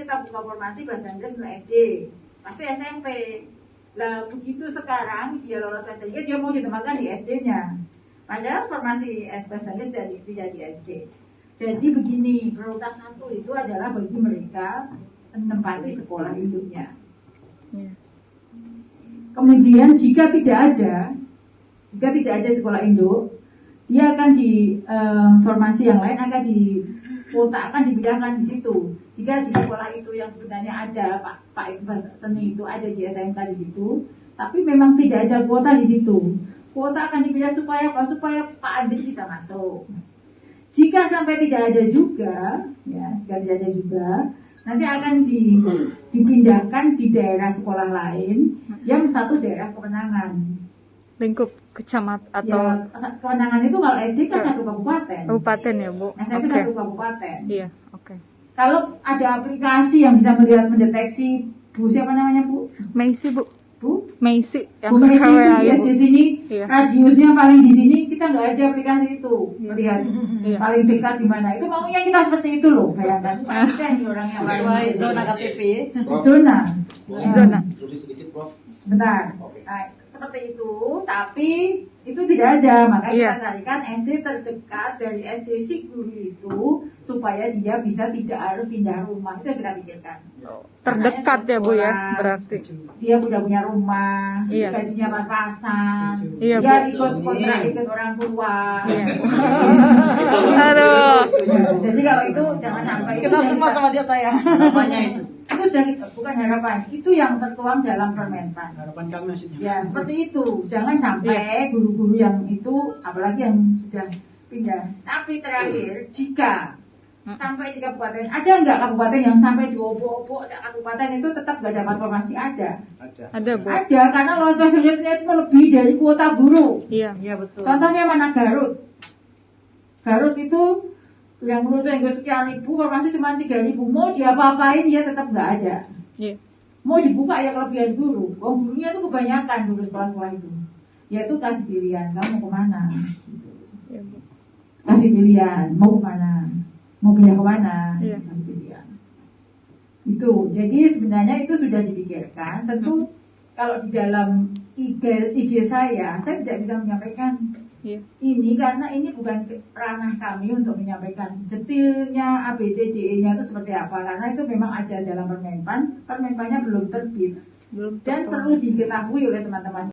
kita buka formasi bahasa Inggris untuk SD, pasti SMP. Lah begitu sekarang dia lolos bahasa Inggris, dia mau ditempatkan di SD-nya. Padahal formasi S bahasa Inggris tidak di, tidak di SD. Jadi begini, prioritas satu itu adalah bagi mereka menempati sekolah induknya. Iya. Kemudian jika tidak ada, jika tidak ada sekolah induk, dia akan di eh, formasi yang lain akan di kuota akan dipindahkan di situ. Jika di sekolah itu yang sebenarnya ada Pak Pak itu seni itu ada di SMK di situ, tapi memang tidak ada kuota di situ. Kuota akan dipindah supaya apa? Supaya Pak Andri bisa masuk. Jika sampai tidak ada juga, ya jika tidak ada juga, nanti akan di, dipindahkan di daerah sekolah lain yang satu daerah kemenangan. Lingkup kecamatan atau Ya, kemenangan itu kalau SD kan Ya. satu kabupaten, kabupaten ya Bu? SMP Oke. satu kabupaten. Iya, oke. Kalau ada aplikasi yang bisa melihat mendeteksi Bu siapa namanya Bu? Meisi Bu, Bu? Meisi yang Bu Messi itu di ya, Bu. sini Iya. radiusnya paling di sini kita nggak ada aplikasi itu melihat Iya. paling dekat di mana itu maunya kita seperti itu loh bayangkan kita ini orang yang Sesuai zona KTP. zona Zona. Sedikit, Prof. Seperti itu, tapi itu tidak ada. Makanya Iya. kita carikan SD terdekat dari SD si guru itu supaya dia bisa tidak harus pindah rumah. Itu yang kita pikirkan. Terdekat ya Bu ya, berarti. Dia punya punya rumah, Iya. gajinya pas-pasan, Iya, dia ikut kontrak ikut orang tua. Iya. Aduh. Jadi kalau itu jangan sampai itu Kita sudah semua sama dia saya. Apanya itu? Itu sudah kita, bukan harapan, itu yang tertuang dalam permentan. Harapan kami maksudnya. Ya seperti itu. Jangan sampai guru-guru yang itu, apalagi yang sudah pindah. Tapi terakhir, jika sampai di kabupaten, ada nggak kabupaten yang sampai diobok-obok kabupaten itu tetap nggak dapat formasi? Ada. Ada. Ada Bu. Ada karena lolos spesialnya itu melebihi dari kuota guru. Iya. Iya betul. Contohnya mana Garut? Garut itu yang menurut yang sekian ribu formasi cuma tiga ribu mau dia apa-apain dia tetap nggak ada. Iya. mau dibuka ya kelebihan guru. Oh gurunya itu kebanyakan dulu sekolah-sekolah itu. Yaitu kasih pilihan kamu mau ke mana? Bu. kasih pilihan mau ke mana? Mau pindah ke mana Iya. kasih pilihan itu. Jadi sebenarnya itu sudah dipikirkan. Tentu kalau di dalam ide ide saya saya tidak bisa menyampaikan Iya. ini karena ini bukan ranah kami untuk menyampaikan detailnya ABCDE-nya itu seperti apa. Karena itu memang ada dalam permenpan permenpannya belum terbit. Belum dan perlu diketahui oleh teman-teman